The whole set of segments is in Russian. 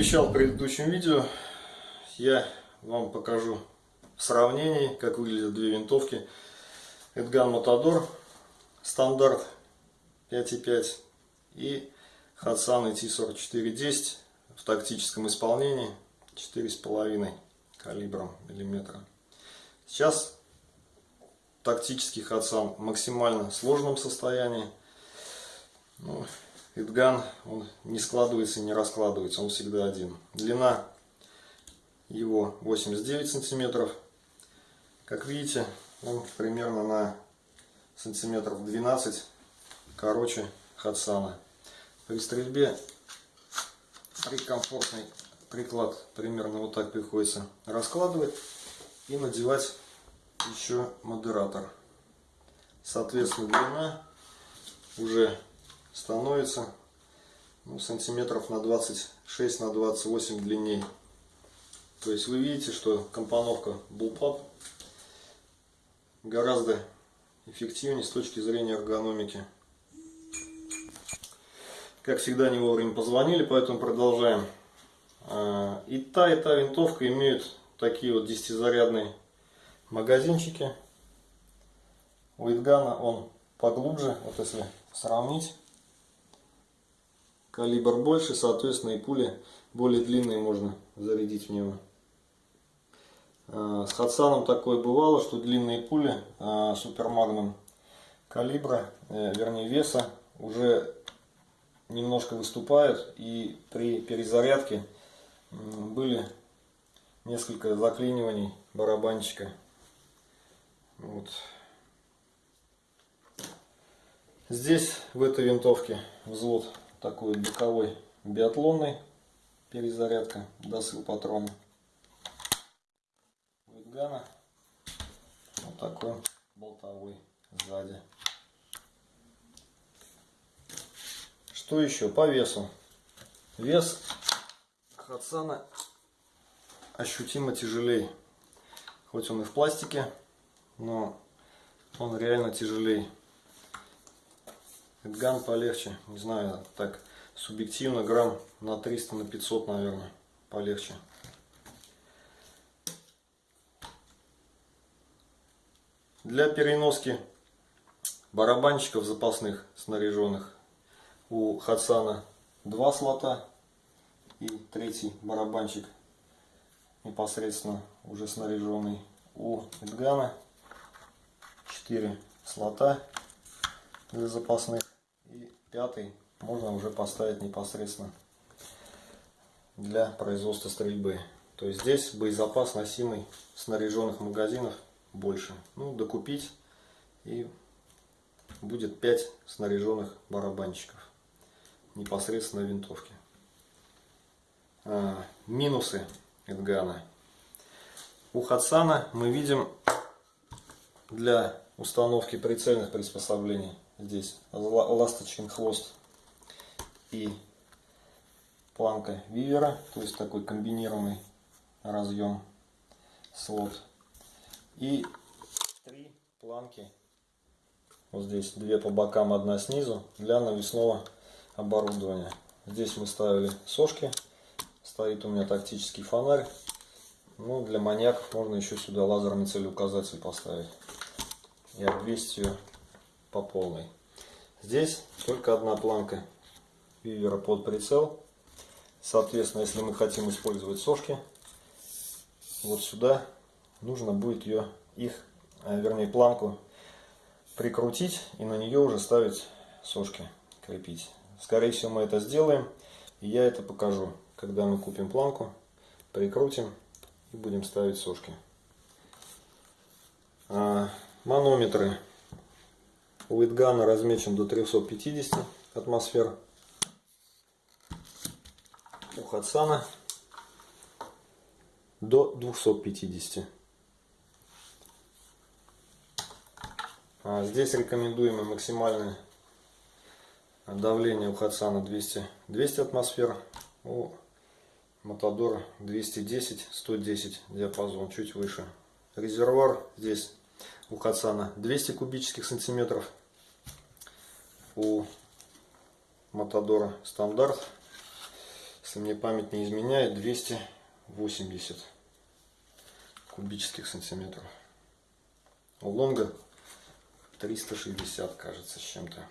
обещал в предыдущем видео, я вам покажу в сравнении, как выглядят две винтовки. Эдган Матадор стандарт 5.5 и Хадсан IT4410 в тактическом исполнении 4,5 калибром миллиметра. Сейчас тактический Хадсан в максимально сложном состоянии. Ну, Эдган, он не складывается и не раскладывается, он всегда один. Длина его 89 сантиметров. Как видите, он примерно на сантиметров 12 короче Хадсана. При стрельбе при комфортный приклад примерно вот так приходится раскладывать и надевать еще модератор. Соответственно, длина уже становится ну, сантиметров на 26 на 28 длинней. То есть вы видите, что компоновка Bullpup гораздо эффективнее с точки зрения эргономики. Как всегда не вовремя позвонили, поэтому продолжаем. А, и та, и та винтовка имеют такие вот 10-зарядные магазинчики. У Идгана он поглубже, вот если сравнить. Калибр больше, соответственно и пули более длинные можно зарядить в него. А, с Хадсаном такое бывало, что длинные пули а, супермагнум калибра, э, вернее веса, уже немножко выступают и при перезарядке были несколько заклиниваний барабанчика. Вот. Здесь в этой винтовке взвод такой боковой биатлонный перезарядка, досыл патрона. Витгана вот такой болтовой сзади. Что еще по весу? Вес Хадсана ощутимо тяжелее. Хоть он и в пластике, но он реально тяжелее. Эдган полегче, не знаю, так субъективно грамм на 300 на 500 наверное полегче. Для переноски барабанщиков запасных снаряженных у Хадсана два слота и третий барабанчик непосредственно уже снаряженный. У Эдгана 4 слота для запасных пятый можно уже поставить непосредственно для производства стрельбы. То есть здесь боезапас носимый снаряженных магазинов больше. Ну, докупить и будет 5 снаряженных барабанчиков непосредственно винтовки. А, минусы Эдгана. У Хадсана мы видим для установки прицельных приспособлений здесь ласточкин хвост и планка вивера, то есть такой комбинированный разъем слот. И три планки, вот здесь две по бокам, одна снизу, для навесного оборудования. Здесь мы ставили сошки. Стоит у меня тактический фонарь. Ну, для маньяков можно еще сюда лазерный целеуказатель поставить. И обвесить ее по полной. Здесь только одна планка вивера под прицел. Соответственно, если мы хотим использовать сошки, вот сюда нужно будет ее, их, э, вернее планку прикрутить и на нее уже ставить сошки, крепить. Скорее всего мы это сделаем. И я это покажу, когда мы купим планку, прикрутим и будем ставить сошки. А, манометры у Витгана размечен до 350 атмосфер. У Хадсана до 250. А здесь рекомендуемый максимальный Давление у Хадсана 200, 200 атмосфер, у Матадора 210-110 диапазон, чуть выше. Резервуар здесь у Хадсана 200 кубических сантиметров, у Матадора стандарт если мне память не изменяет, 280 кубических сантиметров. У лонга 360, кажется, с чем-то.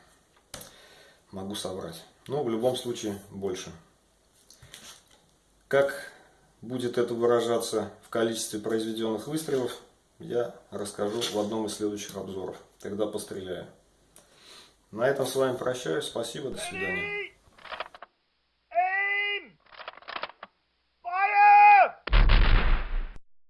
Могу соврать. Но в любом случае больше. Как будет это выражаться в количестве произведенных выстрелов, я расскажу в одном из следующих обзоров. Тогда постреляю. На этом с вами прощаюсь. Спасибо. До свидания.